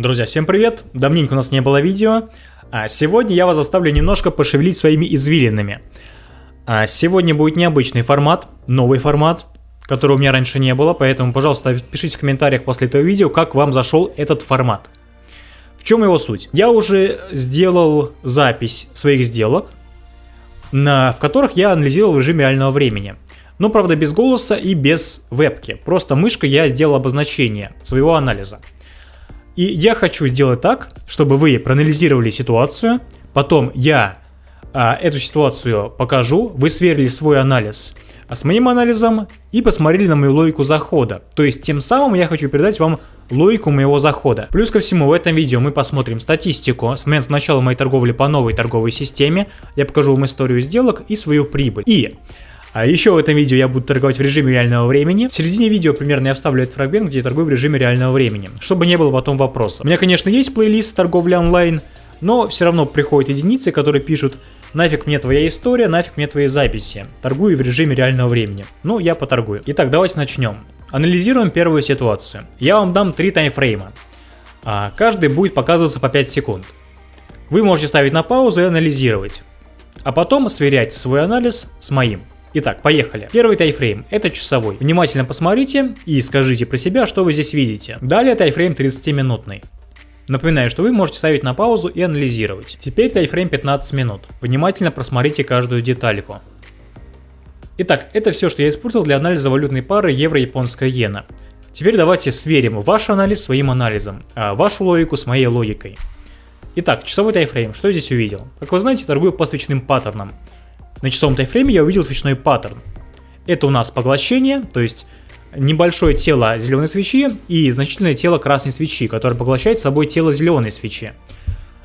Друзья, всем привет! Давненько у нас не было видео. А сегодня я вас заставлю немножко пошевелить своими извилинами. А сегодня будет необычный формат, новый формат, которого у меня раньше не было, поэтому, пожалуйста, пишите в комментариях после этого видео, как вам зашел этот формат. В чем его суть? Я уже сделал запись своих сделок, на, в которых я анализировал в режиме реального времени. Но, правда, без голоса и без вебки. Просто мышкой я сделал обозначение своего анализа. И я хочу сделать так, чтобы вы проанализировали ситуацию, потом я а, эту ситуацию покажу, вы сверили свой анализ а с моим анализом и посмотрели на мою логику захода. То есть тем самым я хочу передать вам логику моего захода. Плюс ко всему в этом видео мы посмотрим статистику с момента начала моей торговли по новой торговой системе, я покажу вам историю сделок и свою прибыль. И а еще в этом видео я буду торговать в режиме реального времени. В середине видео примерно я вставлю этот фрагмент, где я торгую в режиме реального времени, чтобы не было потом вопроса. У меня, конечно, есть плейлист торговли онлайн, но все равно приходят единицы, которые пишут Нафиг мне твоя история, нафиг мне твои записи. Торгую в режиме реального времени. Ну, я поторгую. Итак, давайте начнем. Анализируем первую ситуацию. Я вам дам три таймфрейма. А каждый будет показываться по 5 секунд. Вы можете ставить на паузу и анализировать. А потом сверять свой анализ с моим. Итак, поехали. Первый тайфрейм – это часовой. Внимательно посмотрите и скажите про себя, что вы здесь видите. Далее тайфрейм 30-минутный. Напоминаю, что вы можете ставить на паузу и анализировать. Теперь тайфрейм 15 минут. Внимательно просмотрите каждую детальку. Итак, это все, что я использовал для анализа валютной пары евро-японская иена. Теперь давайте сверим ваш анализ своим анализом, а вашу логику с моей логикой. Итак, часовой тайфрейм, что я здесь увидел? Как вы знаете, торгую по свечным паттернам. На часовом тайфрейме я увидел свечной паттерн. Это у нас поглощение, то есть небольшое тело зеленой свечи и значительное тело красной свечи, которое поглощает собой тело зеленой свечи.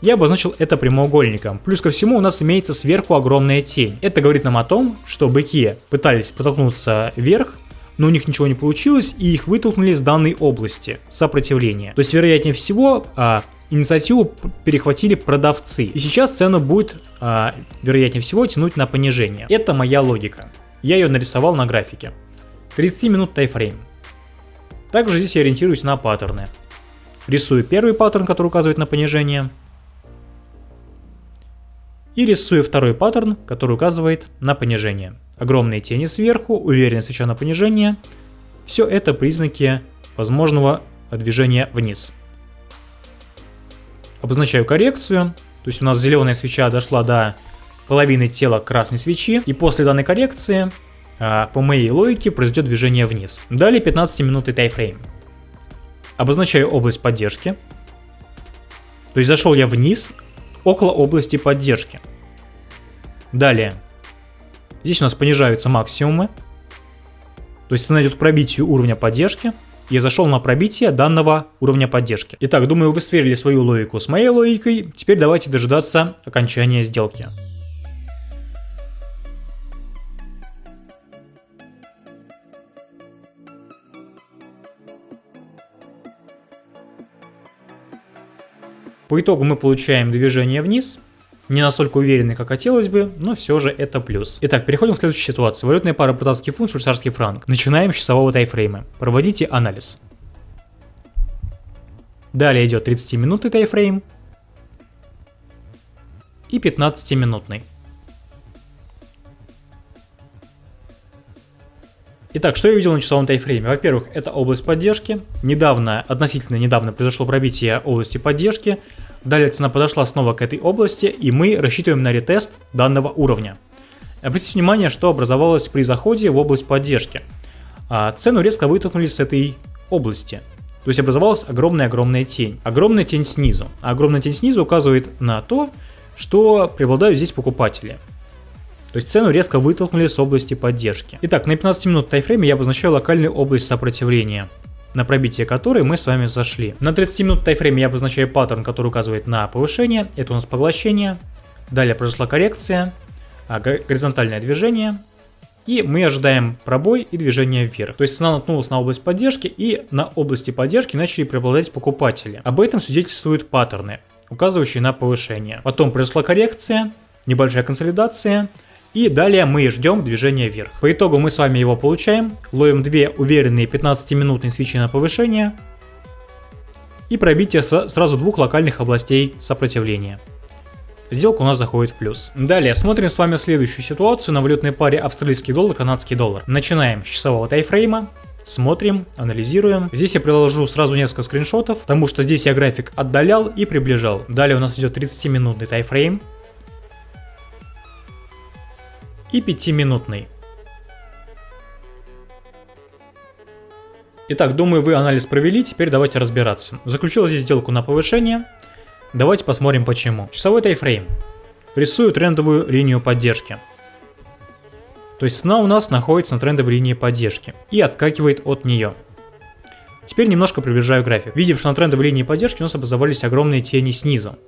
Я обозначил это прямоугольником. Плюс ко всему у нас имеется сверху огромная тень. Это говорит нам о том, что быки пытались потолкнуться вверх, но у них ничего не получилось, и их вытолкнули с данной области сопротивления. То есть, вероятнее всего, а, инициативу перехватили продавцы. И сейчас цену будет, а, вероятнее всего, тянуть на понижение. Это моя логика. Я ее нарисовал на графике. 30 минут тайфрейм. Также здесь я ориентируюсь на паттерны. Рисую первый паттерн, который указывает на понижение. И рисую второй паттерн, который указывает на понижение. Огромные тени сверху, уверенная свеча на понижение. Все это признаки возможного движения вниз обозначаю коррекцию, то есть у нас зеленая свеча дошла до половины тела красной свечи, и после данной коррекции, а, по моей логике, произойдет движение вниз. Далее 15 минутный тайфрейм. Обозначаю область поддержки, то есть зашел я вниз, около области поддержки. Далее, здесь у нас понижаются максимумы, то есть цена идет к пробитию уровня поддержки, я зашел на пробитие данного уровня поддержки. Итак, думаю, вы сверили свою логику с моей логикой. Теперь давайте дожидаться окончания сделки. По итогу мы получаем движение вниз, не настолько уверенный, как хотелось бы, но все же это плюс. Итак, переходим к следующей ситуации. Валютная пара британский фунт, швейцарский франк. Начинаем с часового тайфрейма. Проводите анализ. Далее идет 30-минутный тайфрейм и 15-минутный. Итак, что я увидел на часовом тайфрейме? Во-первых, это область поддержки. Недавно, относительно недавно произошло пробитие области поддержки. Далее цена подошла снова к этой области, и мы рассчитываем на ретест данного уровня. Обратите внимание, что образовалось при заходе в область поддержки. А цену резко вытолкнули с этой области. То есть образовалась огромная-огромная тень. Огромная тень снизу. А огромная тень снизу указывает на то, что преобладают здесь покупатели. То есть цену резко вытолкнули с области поддержки. Итак, на 15 минут тайфрейме я обозначаю локальную область сопротивления на пробитие которой мы с вами зашли. На 30 минут тайфрейме я обозначаю паттерн, который указывает на повышение. Это у нас поглощение. Далее произошла коррекция, а, горизонтальное движение. И мы ожидаем пробой и движение вверх. То есть цена наткнулась на область поддержки и на области поддержки начали преобладать покупатели. Об этом свидетельствуют паттерны, указывающие на повышение. Потом произошла коррекция, небольшая консолидация, и далее мы ждем движения вверх. По итогу мы с вами его получаем, ловим две уверенные 15-минутные свечи на повышение. и пробитие сразу двух локальных областей сопротивления. Сделка у нас заходит в плюс. Далее смотрим с вами следующую ситуацию на валютной паре австралийский доллар, канадский доллар. Начинаем с часового тайфрейма. Смотрим, анализируем. Здесь я приложу сразу несколько скриншотов, потому что здесь я график отдалял и приближал. Далее у нас идет 30-минутный тайфрейм. И 5-минутный. Итак, думаю, вы анализ провели, теперь давайте разбираться. Заключил здесь сделку на повышение. Давайте посмотрим почему. Часовой тайфрейм. Рисую трендовую линию поддержки. То есть цена у нас находится на трендовой линии поддержки и отскакивает от нее. Теперь немножко приближаю график. Видим, что на трендовой линии поддержки у нас образовались огромные тени снизу.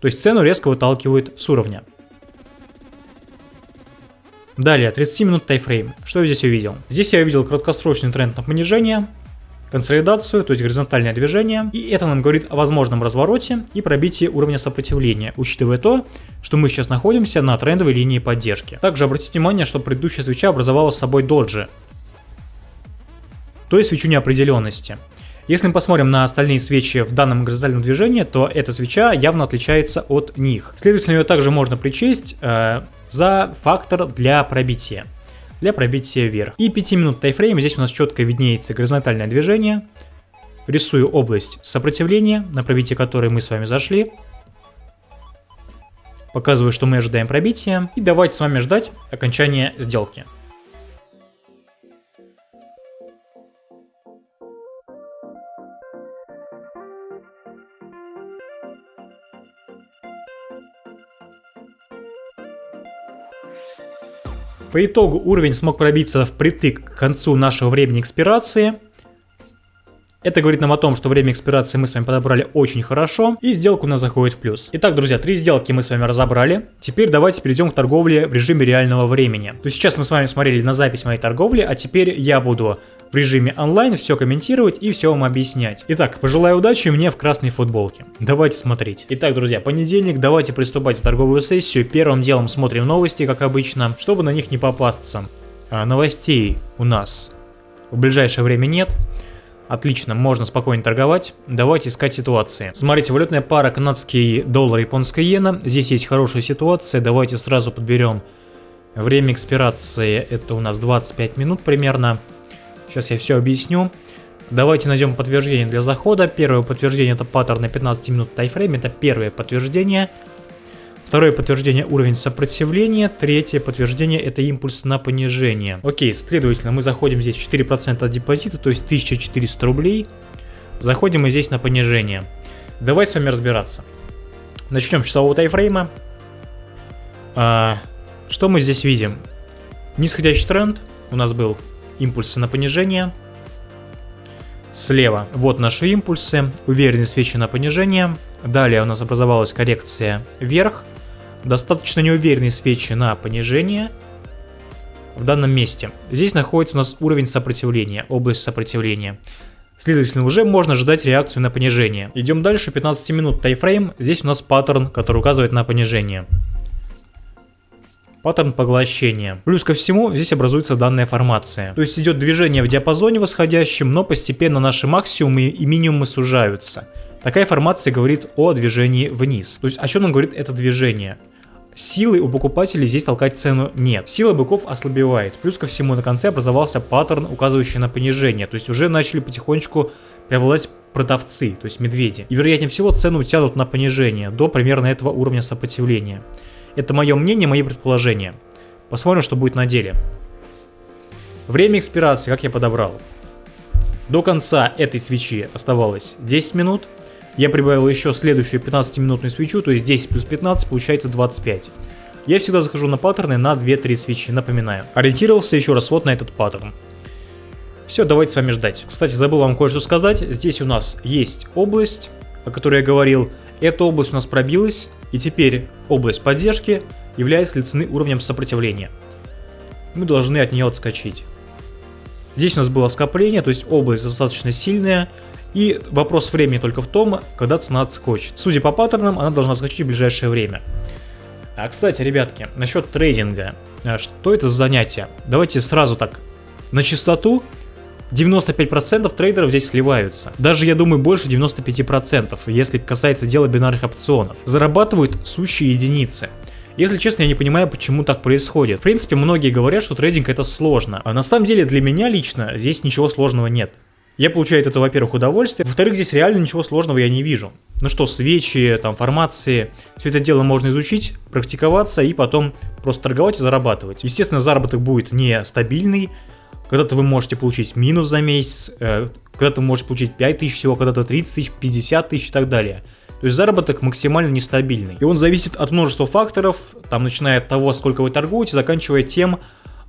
То есть цену резко выталкивает с уровня. Далее, 30 минут тайфрейм. Что я здесь увидел? Здесь я увидел краткосрочный тренд на понижение, консолидацию, то есть горизонтальное движение, и это нам говорит о возможном развороте и пробитии уровня сопротивления, учитывая то, что мы сейчас находимся на трендовой линии поддержки. Также обратите внимание, что предыдущая свеча образовала с собой доджи, то есть свечу неопределенности. Если мы посмотрим на остальные свечи в данном горизонтальном движении, то эта свеча явно отличается от них. Следовательно, ее также можно причесть э, за фактор для пробития для пробития вверх. И 5 минут тайфрейм, здесь у нас четко виднеется горизонтальное движение. Рисую область сопротивления, на пробитие которой мы с вами зашли. Показываю, что мы ожидаем пробития. И давайте с вами ждать окончания сделки. По итогу уровень смог пробиться впритык к концу нашего времени экспирации. Это говорит нам о том, что время экспирации мы с вами подобрали очень хорошо, и сделка у нас заходит в плюс. Итак, друзья, три сделки мы с вами разобрали. Теперь давайте перейдем к торговле в режиме реального времени. То есть сейчас мы с вами смотрели на запись моей торговли, а теперь я буду в режиме онлайн все комментировать и все вам объяснять. Итак, пожелаю удачи мне в красной футболке. Давайте смотреть. Итак, друзья, понедельник, давайте приступать в торговую сессию. Первым делом смотрим новости, как обычно, чтобы на них не попасться. А, новостей у нас в ближайшее время нет. Отлично, можно спокойно торговать. Давайте искать ситуации. Смотрите, валютная пара канадский доллар, японская иена. Здесь есть хорошая ситуация. Давайте сразу подберем время экспирации. Это у нас 25 минут примерно. Сейчас я все объясню. Давайте найдем подтверждение для захода. Первое подтверждение это паттерн на 15 минут тайфрейм. Это первое подтверждение. Второе подтверждение уровень сопротивления. Третье подтверждение это импульс на понижение. Окей, следовательно, мы заходим здесь 4% от депозита, то есть 1400 рублей. Заходим мы здесь на понижение. Давайте с вами разбираться. Начнем с часового тайфрейма. А, что мы здесь видим? Нисходящий тренд у нас был импульсы на понижение. Слева вот наши импульсы, уверенные свечи на понижение. Далее у нас образовалась коррекция вверх достаточно неуверенные свечи на понижение в данном месте. Здесь находится у нас уровень сопротивления, область сопротивления. Следовательно, уже можно ожидать реакцию на понижение. Идем дальше, 15 минут тайфрейм. Здесь у нас паттерн, который указывает на понижение. Паттерн поглощения. Плюс ко всему, здесь образуется данная формация. То есть идет движение в диапазоне восходящем, но постепенно наши максимумы и минимумы сужаются. Такая формация говорит о движении вниз. То есть о чем нам говорит это движение? Силы у покупателей здесь толкать цену нет. Сила быков ослабевает. Плюс ко всему на конце образовался паттерн, указывающий на понижение. То есть уже начали потихонечку преобладать продавцы, то есть медведи. И вероятнее всего цену тянут на понижение до примерно этого уровня сопротивления. Это мое мнение, мои предположения. Посмотрим, что будет на деле. Время экспирации, как я подобрал. До конца этой свечи оставалось 10 минут. Я прибавил еще следующую 15-минутную свечу, то есть 10 плюс 15 получается 25. Я всегда захожу на паттерны на 2-3 свечи, напоминаю. Ориентировался еще раз вот на этот паттерн. Все, давайте с вами ждать. Кстати, забыл вам кое-что сказать. Здесь у нас есть область, о которой я говорил. Эта область у нас пробилась, и теперь область поддержки является ли цены уровнем сопротивления. Мы должны от нее отскочить. Здесь у нас было скопление, то есть область достаточно сильная, и вопрос времени только в том, когда цена отскочит. Судя по паттернам, она должна отскочить в ближайшее время. А, кстати, ребятки, насчет трейдинга. А, что это за занятие? Давайте сразу так, на чистоту. 95% трейдеров здесь сливаются. Даже, я думаю, больше 95%, если касается дела бинарных опционов. Зарабатывают сущие единицы. Если честно, я не понимаю, почему так происходит. В принципе, многие говорят, что трейдинг это сложно. А на самом деле для меня лично здесь ничего сложного нет. Я получаю от этого, во-первых, удовольствие. Во-вторых, здесь реально ничего сложного я не вижу. Ну что, свечи, там, формации, все это дело можно изучить, практиковаться и потом просто торговать и зарабатывать. Естественно, заработок будет не стабильный. Когда-то вы можете получить минус за месяц, э, когда-то вы можете получить 5 тысяч всего, когда-то 30 тысяч, 50 тысяч и так далее. То есть заработок максимально нестабильный. И он зависит от множества факторов, там начиная от того, сколько вы торгуете, заканчивая тем,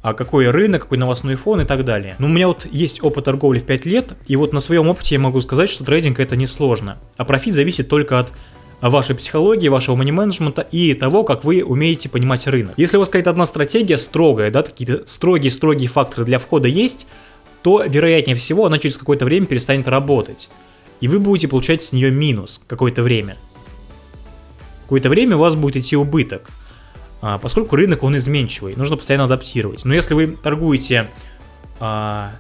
а какой рынок, какой новостной фон и так далее. Но у меня вот есть опыт торговли в 5 лет, и вот на своем опыте я могу сказать, что трейдинг это не сложно. А профит зависит только от вашей психологии, вашего мани-менеджмента и того, как вы умеете понимать рынок. Если у вас какая-то одна стратегия строгая, да, какие-то строгие-строгие факторы для входа есть, то, вероятнее всего, она через какое-то время перестанет работать. И вы будете получать с нее минус какое-то время. Какое-то время у вас будет идти убыток. А, поскольку рынок он изменчивый, нужно постоянно адаптировать. Но если вы торгуете а,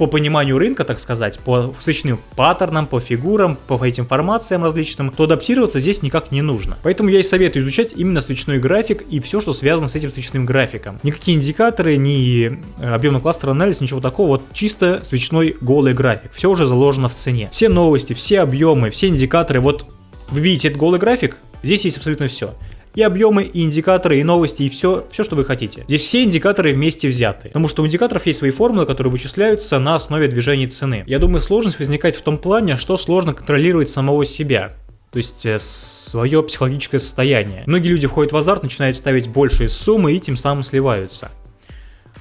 по пониманию рынка, так сказать, по свечным паттернам, по фигурам, по этим формациям различным, то адаптироваться здесь никак не нужно. Поэтому я и советую изучать именно свечной график и все, что связано с этим свечным графиком. Никакие индикаторы, ни э, объемно-кластер анализ, ничего такого, вот чисто свечной голый график. Все уже заложено в цене. Все новости, все объемы, все индикаторы, вот вы видите этот голый график, здесь есть абсолютно все и объемы, и индикаторы, и новости, и все, все, что вы хотите. Здесь все индикаторы вместе взяты, потому что у индикаторов есть свои формулы, которые вычисляются на основе движения цены. Я думаю, сложность возникает в том плане, что сложно контролировать самого себя. То есть э, свое психологическое состояние. Многие люди входят в азарт, начинают ставить большие суммы и тем самым сливаются.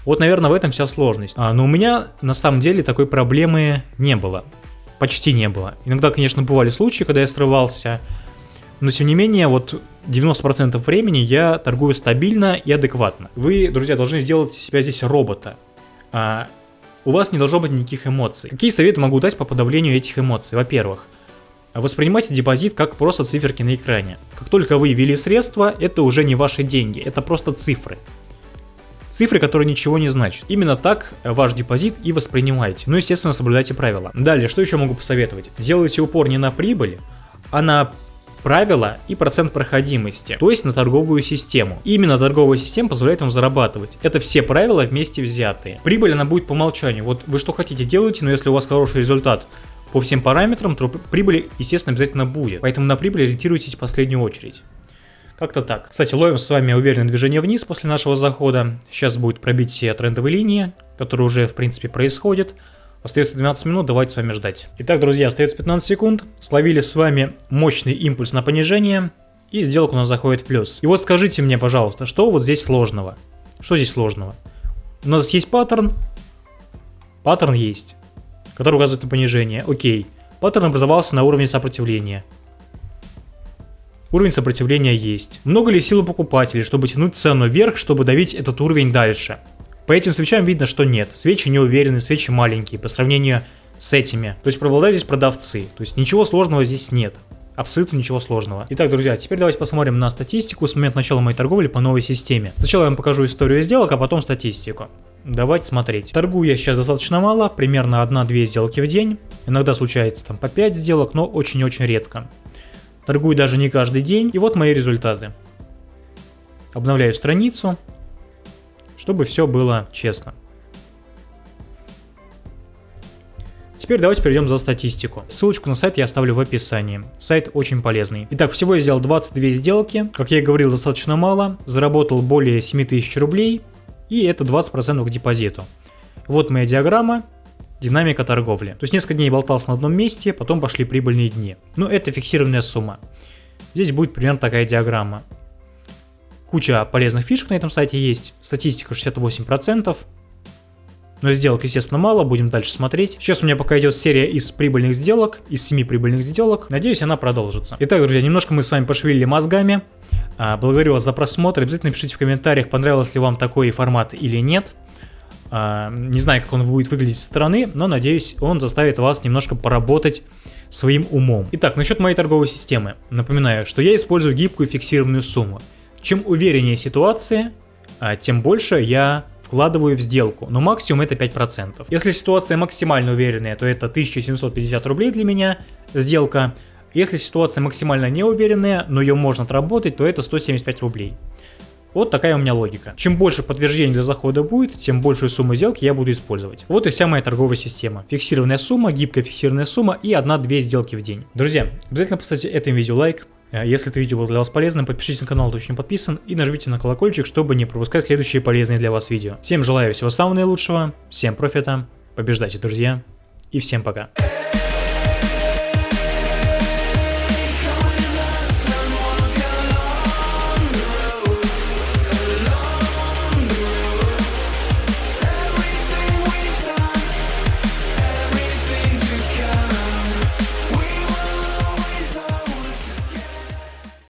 Вот, наверное, в этом вся сложность. А, но у меня на самом деле такой проблемы не было. Почти не было. Иногда, конечно, бывали случаи, когда я срывался, но тем не менее, вот 90% времени я торгую стабильно и адекватно. Вы, друзья, должны сделать себя здесь робота. А, у вас не должно быть никаких эмоций. Какие советы могу дать по подавлению этих эмоций? Во-первых, воспринимайте депозит как просто циферки на экране. Как только вы ввели средства, это уже не ваши деньги, это просто цифры. Цифры, которые ничего не значат. Именно так ваш депозит и воспринимайте. Ну, естественно, соблюдайте правила. Далее, что еще могу посоветовать? Делайте упор не на прибыль, а на правила и процент проходимости, то есть на торговую систему. Именно торговая система позволяет вам зарабатывать. Это все правила вместе взятые. Прибыль она будет по умолчанию. Вот вы что хотите делаете, но если у вас хороший результат по всем параметрам, то прибыль, естественно, обязательно будет. Поэтому на прибыль ориентируйтесь в последнюю очередь. Как-то так. Кстати, ловим с вами уверенное движение вниз после нашего захода. Сейчас будет пробитие трендовой линии, которая уже, в принципе, происходит. Остается 12 минут, давайте с вами ждать. Итак, друзья, остается 15 секунд. Словили с вами мощный импульс на понижение. И сделка у нас заходит в плюс. И вот скажите мне, пожалуйста, что вот здесь сложного? Что здесь сложного? У нас есть паттерн. Паттерн есть, который указывает на понижение. Окей. Паттерн образовался на уровне сопротивления. Уровень сопротивления есть. Много ли силы покупателей, чтобы тянуть цену вверх, чтобы давить этот уровень дальше? По этим свечам видно, что нет. Свечи не уверены, свечи маленькие по сравнению с этими. То есть преобладают здесь продавцы. То есть ничего сложного здесь нет. Абсолютно ничего сложного. Итак, друзья, теперь давайте посмотрим на статистику с момента начала моей торговли по новой системе. Сначала я вам покажу историю сделок, а потом статистику. Давайте смотреть. Торгую я сейчас достаточно мало, примерно 1-2 сделки в день. Иногда случается там по 5 сделок, но очень-очень редко. Торгую даже не каждый день. И вот мои результаты. Обновляю страницу чтобы все было честно. Теперь давайте перейдем за статистику. Ссылочку на сайт я оставлю в описании. Сайт очень полезный. Итак, всего я сделал 22 сделки. Как я и говорил, достаточно мало. Заработал более 7000 рублей. И это 20% к депозиту. Вот моя диаграмма. Динамика торговли. То есть несколько дней болтался на одном месте, потом пошли прибыльные дни. Но это фиксированная сумма. Здесь будет примерно такая диаграмма. Куча полезных фишек на этом сайте есть. Статистика 68%. Но сделок, естественно, мало, будем дальше смотреть. Сейчас у меня пока идет серия из прибыльных сделок, из 7 прибыльных сделок. Надеюсь, она продолжится. Итак, друзья, немножко мы с вами пошевелили мозгами. А, благодарю вас за просмотр. Обязательно пишите в комментариях, понравился ли вам такой формат или нет. А, не знаю, как он будет выглядеть со стороны, но надеюсь, он заставит вас немножко поработать своим умом. Итак, насчет моей торговой системы. Напоминаю, что я использую гибкую фиксированную сумму. Чем увереннее ситуация, а, тем больше я вкладываю в сделку, но максимум это 5%. Если ситуация максимально уверенная, то это 1750 рублей для меня сделка. Если ситуация максимально неуверенная, но ее можно отработать, то это 175 рублей. Вот такая у меня логика. Чем больше подтверждений для захода будет, тем большую сумму сделки я буду использовать. Вот и вся моя торговая система. Фиксированная сумма, гибкая фиксированная сумма и одна-две сделки в день. Друзья, обязательно поставьте этому видео лайк. Э, если это видео было для вас полезным, подпишитесь на канал, кто еще не подписан, и нажмите на колокольчик, чтобы не пропускать следующие полезные для вас видео. Всем желаю всего самого наилучшего, всем профита, побеждайте, друзья, и всем пока.